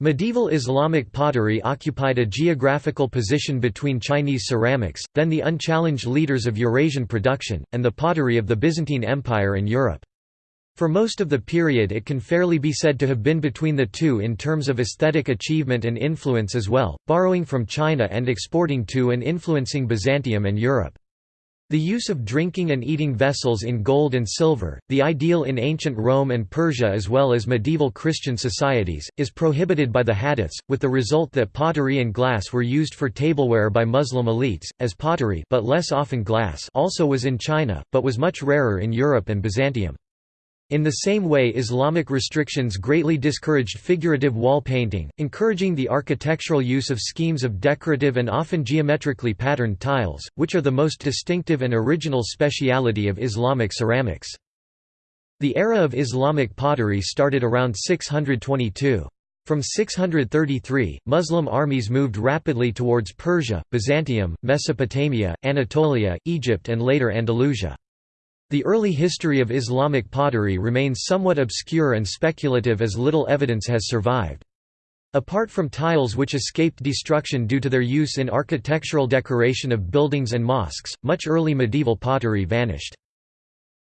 Medieval Islamic pottery occupied a geographical position between Chinese ceramics, then the unchallenged leaders of Eurasian production, and the pottery of the Byzantine Empire and Europe. For most of the period it can fairly be said to have been between the two in terms of aesthetic achievement and influence as well, borrowing from China and exporting to and influencing Byzantium and Europe. The use of drinking and eating vessels in gold and silver, the ideal in ancient Rome and Persia as well as medieval Christian societies, is prohibited by the hadiths, with the result that pottery and glass were used for tableware by Muslim elites, as pottery but less often glass also was in China, but was much rarer in Europe and Byzantium. In the same way Islamic restrictions greatly discouraged figurative wall painting, encouraging the architectural use of schemes of decorative and often geometrically patterned tiles, which are the most distinctive and original speciality of Islamic ceramics. The era of Islamic pottery started around 622. From 633, Muslim armies moved rapidly towards Persia, Byzantium, Mesopotamia, Anatolia, Egypt and later Andalusia. The early history of Islamic pottery remains somewhat obscure and speculative as little evidence has survived. Apart from tiles which escaped destruction due to their use in architectural decoration of buildings and mosques, much early medieval pottery vanished.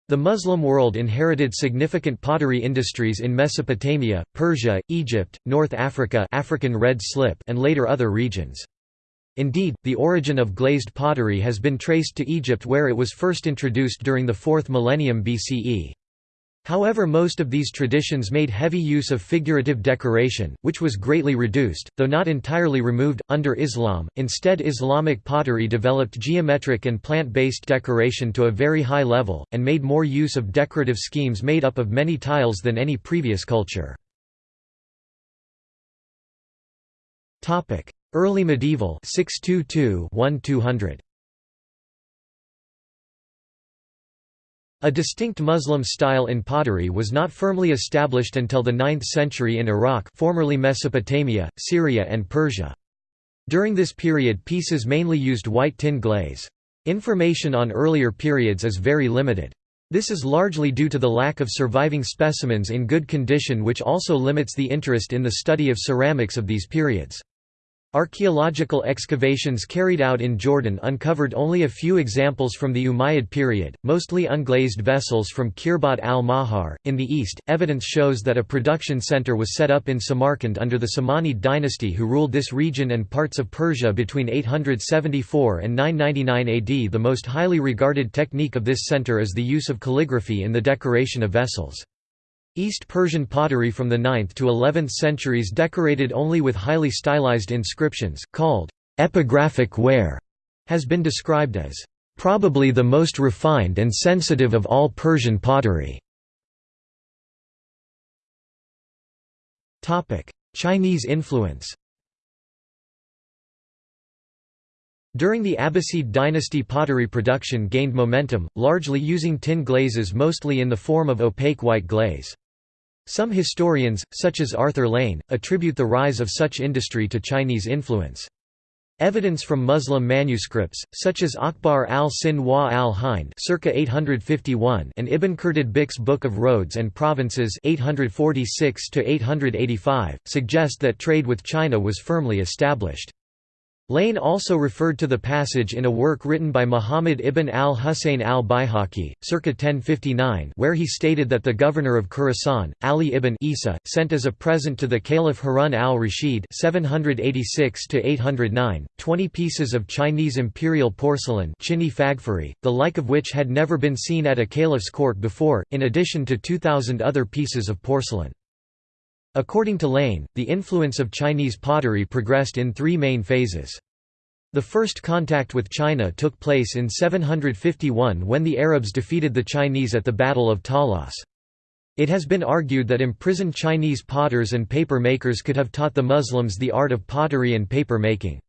The Muslim world inherited significant pottery industries in Mesopotamia, Persia, Egypt, North Africa African red slip and later other regions. Indeed, the origin of glazed pottery has been traced to Egypt where it was first introduced during the 4th millennium BCE. However most of these traditions made heavy use of figurative decoration, which was greatly reduced, though not entirely removed, under Islam. Instead Islamic pottery developed geometric and plant-based decoration to a very high level, and made more use of decorative schemes made up of many tiles than any previous culture. Early medieval 622-1200. A distinct Muslim style in pottery was not firmly established until the 9th century in Iraq formerly Mesopotamia, Syria and Persia. During this period pieces mainly used white tin glaze. Information on earlier periods is very limited. This is largely due to the lack of surviving specimens in good condition which also limits the interest in the study of ceramics of these periods. Archaeological excavations carried out in Jordan uncovered only a few examples from the Umayyad period, mostly unglazed vessels from Khirbat al-Mahar. In the east, evidence shows that a production center was set up in Samarkand under the Samanid dynasty who ruled this region and parts of Persia between 874 and 999 AD. The most highly regarded technique of this center is the use of calligraphy in the decoration of vessels. East Persian pottery from the 9th to 11th centuries decorated only with highly stylized inscriptions, called epigraphic ware, has been described as probably the most refined and sensitive of all Persian pottery. Chinese influence During the Abbasid dynasty pottery production gained momentum, largely using tin glazes mostly in the form of opaque white glaze. Some historians, such as Arthur Lane, attribute the rise of such industry to Chinese influence. Evidence from Muslim manuscripts, such as Akhbar al-Sin wa al-Hind circa 851 and Ibn Kherdad Book of Roads and Provinces 846 suggest that trade with China was firmly established. Lane also referred to the passage in a work written by Muhammad ibn al-Husayn al-Baihaqi, circa 1059 where he stated that the governor of Khorasan, Ali ibn Isa, sent as a present to the Caliph Harun al-Rashid 20 pieces of Chinese imperial porcelain the like of which had never been seen at a caliph's court before, in addition to 2,000 other pieces of porcelain. According to Lane, the influence of Chinese pottery progressed in three main phases. The first contact with China took place in 751 when the Arabs defeated the Chinese at the Battle of Talas. It has been argued that imprisoned Chinese potters and paper makers could have taught the Muslims the art of pottery and paper making.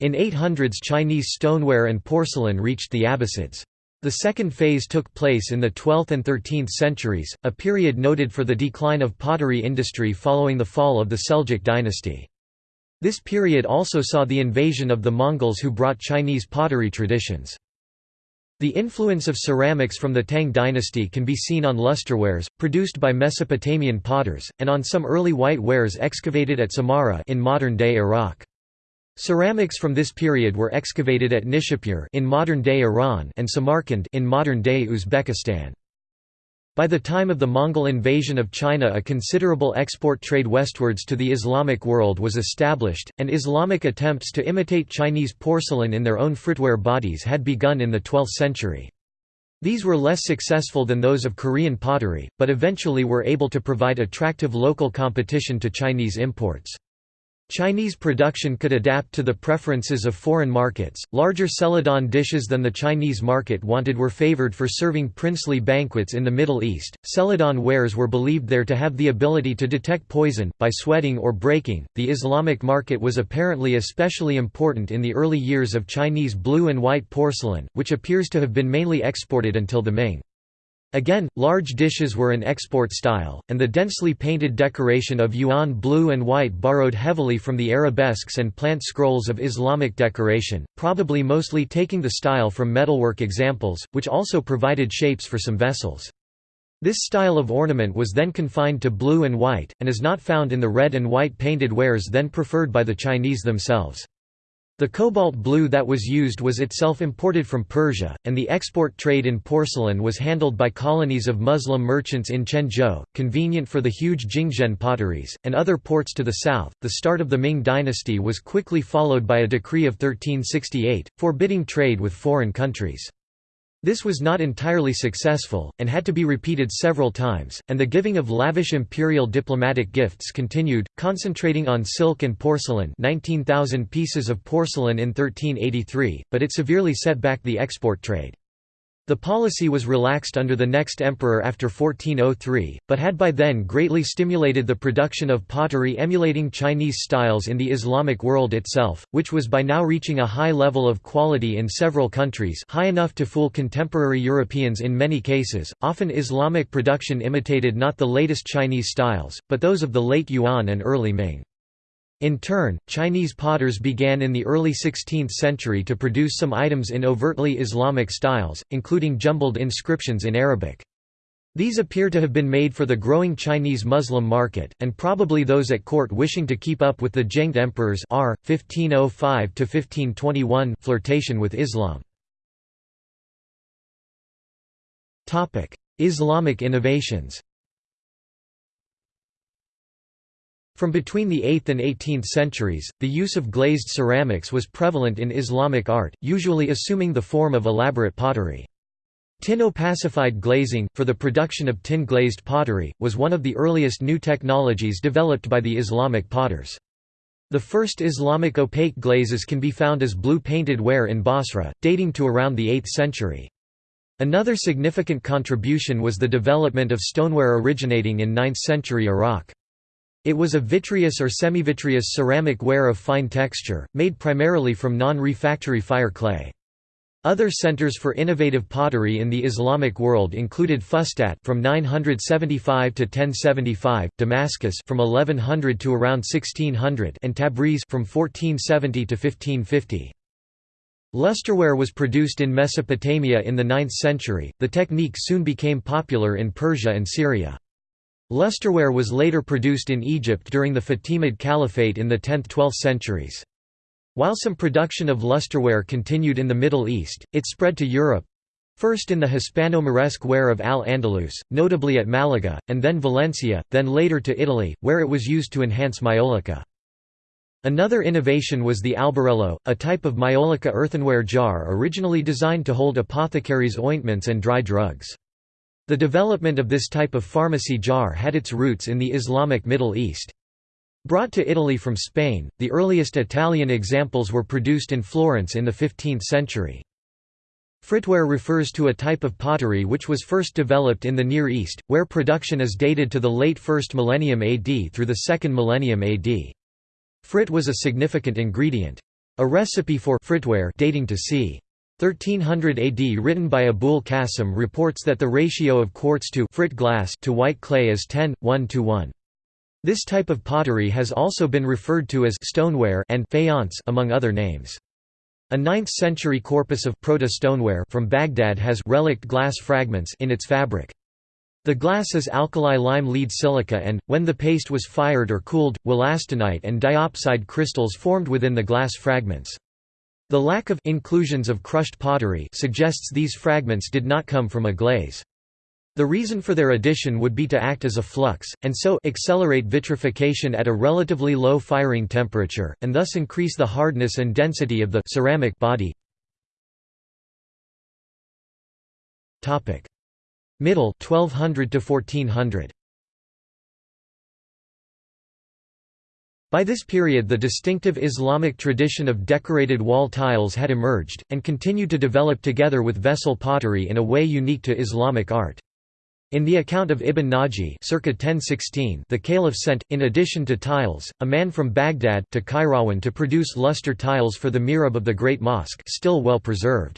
In 800s Chinese stoneware and porcelain reached the Abbasids. The second phase took place in the 12th and 13th centuries, a period noted for the decline of pottery industry following the fall of the Seljuk dynasty. This period also saw the invasion of the Mongols who brought Chinese pottery traditions. The influence of ceramics from the Tang dynasty can be seen on lusterwares, produced by Mesopotamian potters, and on some early white wares excavated at Samarra in modern-day Iraq. Ceramics from this period were excavated at Nishapur in modern-day Iran and Samarkand in modern-day Uzbekistan. By the time of the Mongol invasion of China a considerable export trade westwards to the Islamic world was established, and Islamic attempts to imitate Chinese porcelain in their own fritware bodies had begun in the 12th century. These were less successful than those of Korean pottery, but eventually were able to provide attractive local competition to Chinese imports. Chinese production could adapt to the preferences of foreign markets. Larger celadon dishes than the Chinese market wanted were favored for serving princely banquets in the Middle East. Celadon wares were believed there to have the ability to detect poison, by sweating or breaking. The Islamic market was apparently especially important in the early years of Chinese blue and white porcelain, which appears to have been mainly exported until the Ming. Again, large dishes were an export style, and the densely painted decoration of yuan blue and white borrowed heavily from the arabesques and plant scrolls of Islamic decoration, probably mostly taking the style from metalwork examples, which also provided shapes for some vessels. This style of ornament was then confined to blue and white, and is not found in the red and white painted wares then preferred by the Chinese themselves. The cobalt blue that was used was itself imported from Persia, and the export trade in porcelain was handled by colonies of Muslim merchants in Quanzhou, convenient for the huge Jingdezhen potteries, and other ports to the south. The start of the Ming dynasty was quickly followed by a decree of 1368, forbidding trade with foreign countries. This was not entirely successful, and had to be repeated several times, and the giving of lavish imperial diplomatic gifts continued, concentrating on silk and porcelain 19,000 pieces of porcelain in 1383, but it severely set back the export trade. The policy was relaxed under the next emperor after 1403, but had by then greatly stimulated the production of pottery emulating Chinese styles in the Islamic world itself, which was by now reaching a high level of quality in several countries high enough to fool contemporary Europeans in many cases. Often Islamic production imitated not the latest Chinese styles, but those of the late Yuan and early Ming. In turn, Chinese potters began in the early 16th century to produce some items in overtly Islamic styles, including jumbled inscriptions in Arabic. These appear to have been made for the growing Chinese Muslim market, and probably those at court wishing to keep up with the Zhengde emperors r. 1505–1521 flirtation with Islam. Islamic innovations From between the 8th and 18th centuries, the use of glazed ceramics was prevalent in Islamic art, usually assuming the form of elaborate pottery. Tin opacified glazing, for the production of tin-glazed pottery, was one of the earliest new technologies developed by the Islamic potters. The first Islamic opaque glazes can be found as blue-painted ware in Basra, dating to around the 8th century. Another significant contribution was the development of stoneware originating in 9th century Iraq. It was a vitreous or semivitreous ceramic ware of fine texture, made primarily from non-refractory fire clay. Other centers for innovative pottery in the Islamic world included Fustat from 975 to 1075, Damascus from 1100 to around 1600, and Tabriz from 1470 to 1550. Lusterware was produced in Mesopotamia in the 9th century. The technique soon became popular in Persia and Syria. Lusterware was later produced in Egypt during the Fatimid Caliphate in the 10th–12th centuries. While some production of lusterware continued in the Middle East, it spread to Europe—first in the Hispano-Moresque ware of Al-Andalus, notably at Malaga, and then Valencia, then later to Italy, where it was used to enhance maiolica. Another innovation was the albarello, a type of maiolica earthenware jar originally designed to hold apothecaries' ointments and dry drugs. The development of this type of pharmacy jar had its roots in the Islamic Middle East. Brought to Italy from Spain, the earliest Italian examples were produced in Florence in the 15th century. Fritware refers to a type of pottery which was first developed in the Near East, where production is dated to the late 1st millennium AD through the 2nd millennium AD. Frit was a significant ingredient. A recipe for fritware dating to c. 1300 AD written by Abul Qasim reports that the ratio of quartz to frit glass to white clay is 10, 1 to 1. This type of pottery has also been referred to as stoneware and faience among other names. A 9th-century corpus of proto-stoneware from Baghdad has relict glass fragments in its fabric. The glass is alkali lime lead silica and, when the paste was fired or cooled, wollastonite and diopside crystals formed within the glass fragments. The lack of inclusions of crushed pottery suggests these fragments did not come from a glaze. The reason for their addition would be to act as a flux, and so accelerate vitrification at a relatively low firing temperature, and thus increase the hardness and density of the ceramic body. Middle 1200 to 1400. By this period the distinctive Islamic tradition of decorated wall tiles had emerged, and continued to develop together with vessel pottery in a way unique to Islamic art. In the account of Ibn Naji circa 1016, the Caliph sent, in addition to tiles, a man from Baghdad to Kairouan to produce luster tiles for the mihrab of the Great Mosque still well preserved.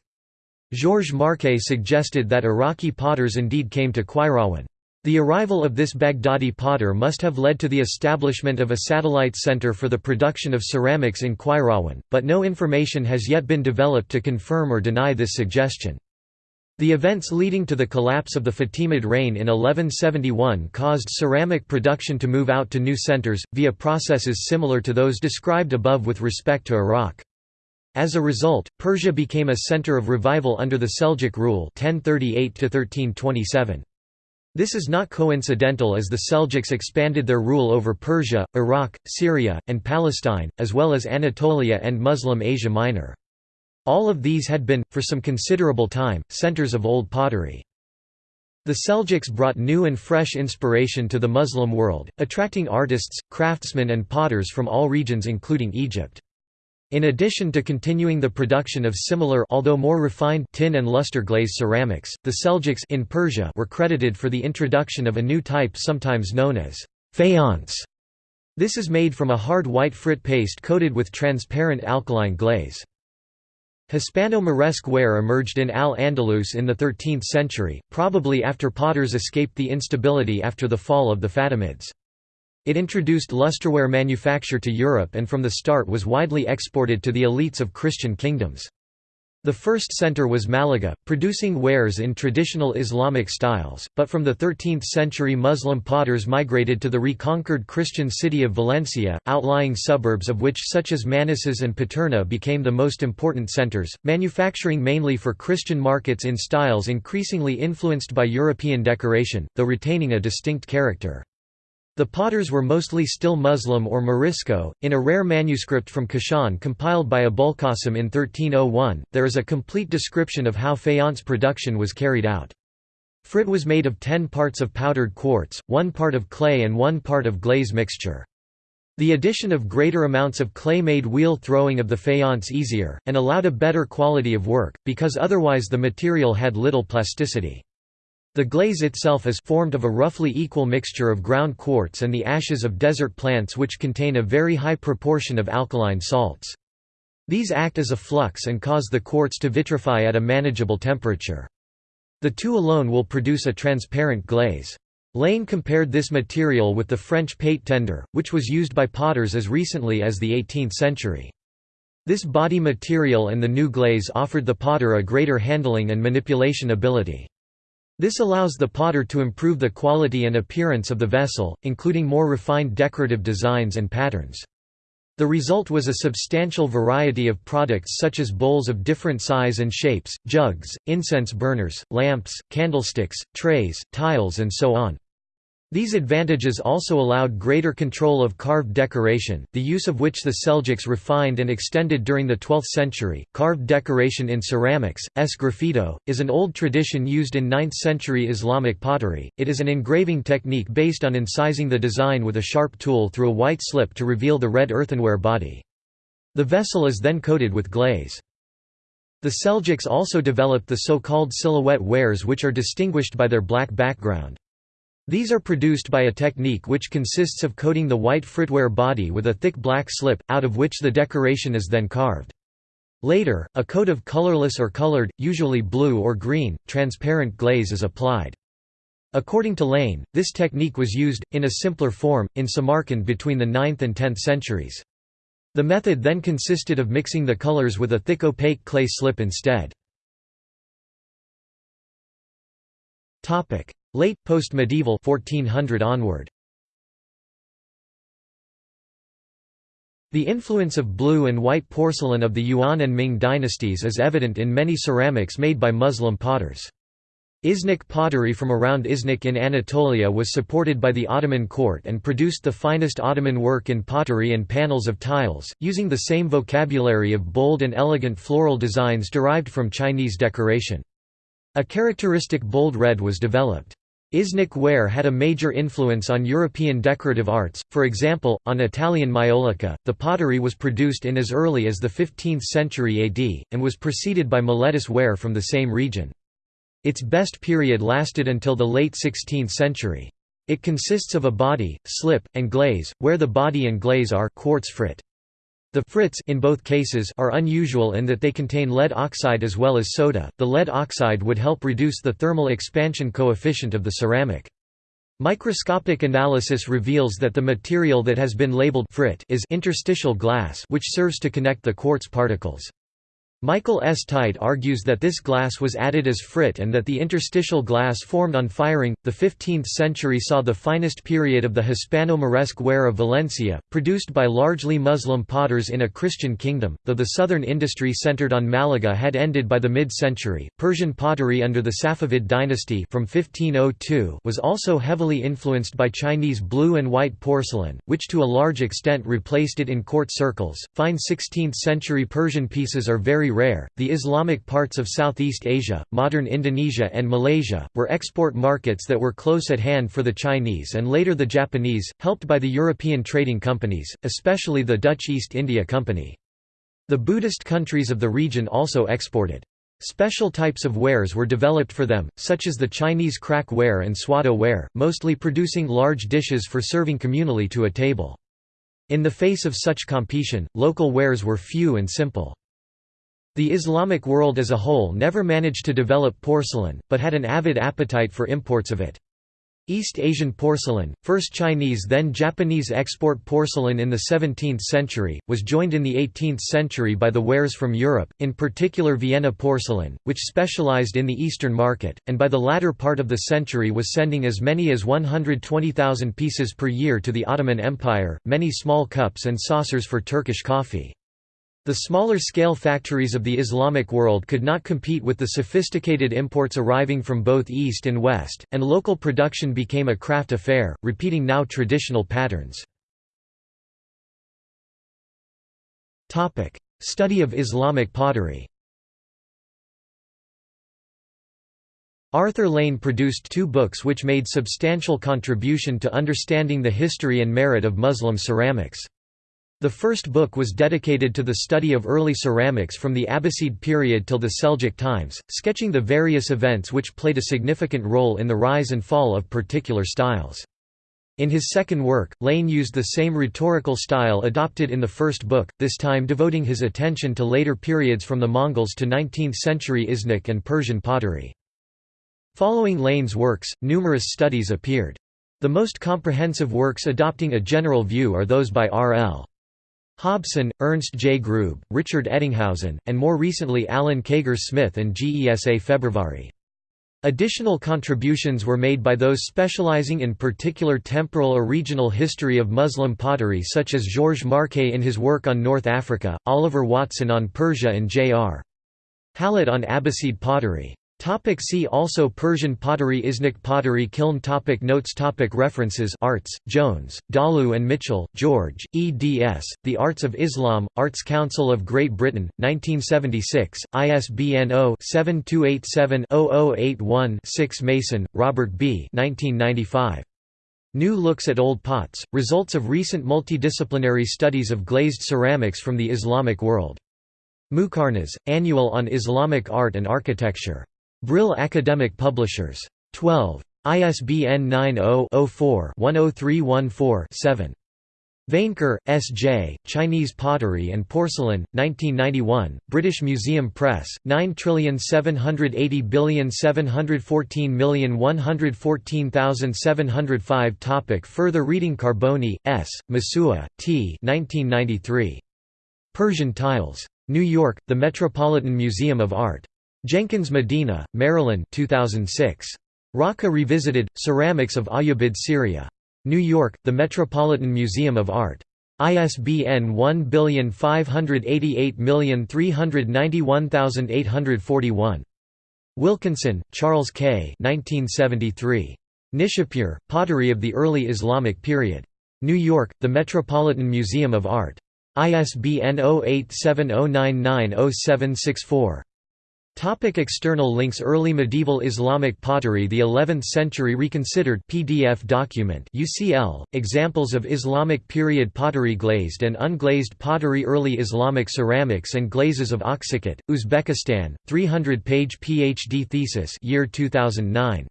Georges Marçais suggested that Iraqi potters indeed came to Kairouan. The arrival of this Baghdadi potter must have led to the establishment of a satellite center for the production of ceramics in Kairouan, but no information has yet been developed to confirm or deny this suggestion. The events leading to the collapse of the Fatimid reign in 1171 caused ceramic production to move out to new centers, via processes similar to those described above with respect to Iraq. As a result, Persia became a center of revival under the Seljuk rule 1038 1327. This is not coincidental as the Seljuks expanded their rule over Persia, Iraq, Syria, and Palestine, as well as Anatolia and Muslim Asia Minor. All of these had been, for some considerable time, centers of old pottery. The Seljuks brought new and fresh inspiration to the Muslim world, attracting artists, craftsmen and potters from all regions including Egypt. In addition to continuing the production of similar although more refined tin and luster glaze ceramics, the Seljuks in Persia were credited for the introduction of a new type sometimes known as faience. This is made from a hard white frit paste coated with transparent alkaline glaze. Hispano-Moresque ware emerged in Al-Andalus in the 13th century, probably after potters escaped the instability after the fall of the Fatimids. It introduced lusterware manufacture to Europe and from the start was widely exported to the elites of Christian kingdoms. The first center was Malaga, producing wares in traditional Islamic styles, but from the 13th century Muslim potters migrated to the reconquered Christian city of Valencia, outlying suburbs of which such as Manises and Paterna became the most important centers, manufacturing mainly for Christian markets in styles increasingly influenced by European decoration, though retaining a distinct character. The potters were mostly still Muslim or Morisco. In a rare manuscript from Kashan compiled by Abulqasim in 1301, there is a complete description of how faience production was carried out. Frit was made of 10 parts of powdered quartz, one part of clay and one part of glaze mixture. The addition of greater amounts of clay made wheel throwing of the faience easier, and allowed a better quality of work, because otherwise the material had little plasticity. The glaze itself is formed of a roughly equal mixture of ground quartz and the ashes of desert plants which contain a very high proportion of alkaline salts. These act as a flux and cause the quartz to vitrify at a manageable temperature. The two alone will produce a transparent glaze. Lane compared this material with the French pâte tendre, which was used by potters as recently as the 18th century. This body material and the new glaze offered the potter a greater handling and manipulation ability. This allows the potter to improve the quality and appearance of the vessel, including more refined decorative designs and patterns. The result was a substantial variety of products such as bowls of different size and shapes, jugs, incense burners, lamps, candlesticks, trays, tiles and so on. These advantages also allowed greater control of carved decoration, the use of which the Seljuks refined and extended during the 12th century. Carved decoration in ceramics, sgraffito, is an old tradition used in 9th century Islamic pottery. It is an engraving technique based on incising the design with a sharp tool through a white slip to reveal the red earthenware body. The vessel is then coated with glaze. The Seljuks also developed the so-called silhouette wares which are distinguished by their black background. These are produced by a technique which consists of coating the white fritware body with a thick black slip, out of which the decoration is then carved. Later, a coat of colorless or colored, usually blue or green, transparent glaze is applied. According to Lane, this technique was used, in a simpler form, in Samarkand between the 9th and 10th centuries. The method then consisted of mixing the colors with a thick opaque clay slip instead. Late post-medieval 1400 onward. The influence of blue and white porcelain of the Yuan and Ming dynasties is evident in many ceramics made by Muslim potters. Iznik pottery from around Iznik in Anatolia was supported by the Ottoman court and produced the finest Ottoman work in pottery and panels of tiles, using the same vocabulary of bold and elegant floral designs derived from Chinese decoration. A characteristic bold red was developed. Iznik ware had a major influence on European decorative arts, for example, on Italian maiolica. The pottery was produced in as early as the 15th century AD, and was preceded by Miletus ware from the same region. Its best period lasted until the late 16th century. It consists of a body, slip, and glaze, where the body and glaze are quartz frit. The frits in both cases are unusual in that they contain lead oxide as well as soda. The lead oxide would help reduce the thermal expansion coefficient of the ceramic. Microscopic analysis reveals that the material that has been labeled frit is interstitial glass which serves to connect the quartz particles. Michael S. Tite argues that this glass was added as frit and that the interstitial glass formed on firing. The 15th century saw the finest period of the Hispano-Moresque ware of Valencia, produced by largely Muslim potters in a Christian kingdom, though the southern industry centered on Malaga had ended by the mid-century. Persian pottery under the Safavid dynasty from 1502 was also heavily influenced by Chinese blue and white porcelain, which to a large extent replaced it in court circles. Fine 16th-century Persian pieces are very very rare. The Islamic parts of Southeast Asia, modern Indonesia, and Malaysia were export markets that were close at hand for the Chinese and later the Japanese, helped by the European trading companies, especially the Dutch East India Company. The Buddhist countries of the region also exported. Special types of wares were developed for them, such as the Chinese Kraak ware and Swatow ware, mostly producing large dishes for serving communally to a table. In the face of such competition, local wares were few and simple. The Islamic world as a whole never managed to develop porcelain, but had an avid appetite for imports of it. East Asian porcelain, first Chinese then Japanese export porcelain in the 17th century, was joined in the 18th century by the wares from Europe, in particular Vienna porcelain, which specialized in the Eastern market, and by the latter part of the century was sending as many as 120,000 pieces per year to the Ottoman Empire, many small cups and saucers for Turkish coffee. The smaller-scale factories of the Islamic world could not compete with the sophisticated imports arriving from both East and West, and local production became a craft affair, repeating now traditional patterns. Study of Islamic pottery Arthur Lane produced two books which made substantial contribution to understanding the history and merit of Muslim ceramics. The first book was dedicated to the study of early ceramics from the Abbasid period till the Seljuk times, sketching the various events which played a significant role in the rise and fall of particular styles. In his second work, Lane used the same rhetorical style adopted in the first book, this time devoting his attention to later periods from the Mongols to 19th-century Iznik and Persian pottery. Following Lane's works, numerous studies appeared. The most comprehensive works adopting a general view are those by R.L. Hobson, Ernst J. Grube, Richard Ettinghausen, and more recently Alan Caiger-Smith and Géza Fehérvári. Additional contributions were made by those specializing in particular temporal or regional history of Muslim pottery such as Georges Marçais in his work on North Africa, Oliver Watson on Persia and J.R. Hallett on Abbasid pottery. Topic see also Persian pottery Iznik pottery kiln topic Notes topic References Arts, Jones, Dalu and Mitchell, George, eds, The Arts of Islam, Arts Council of Great Britain, 1976, ISBN 0-7287-0081-6 Mason, Robert B. 1995. New Looks at Old Pots, Results of Recent Multidisciplinary Studies of Glazed Ceramics from the Islamic World. Muqarnas, Annual on Islamic Art and Architecture. Brill Academic Publishers. 12. ISBN 90-04-10314-7. Vainker, S. J., Chinese Pottery and Porcelain, 1991, British Museum Press, 9780714114705 Topic Further reading Carboni, S., Masuya, T. 1993. Persian tiles. New York, The Metropolitan Museum of Art. Jenkins Medina, Marilyn 2006. Raqqa Revisited, Ceramics of Ayyubid Syria. New York, The Metropolitan Museum of Art. ISBN 1588391841. Wilkinson, Charles K. 1973. Nishapur, Pottery of the Early Islamic Period. New York, The Metropolitan Museum of Art. ISBN 0870990764. Topic external links Early medieval Islamic pottery The 11th century reconsidered PDF document UCL, Examples of Islamic period pottery Glazed and unglazed pottery Early Islamic ceramics and glazes of Akhsiket, Uzbekistan, 300-page PhD thesis year 2009.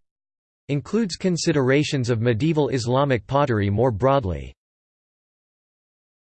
Includes considerations of medieval Islamic pottery more broadly.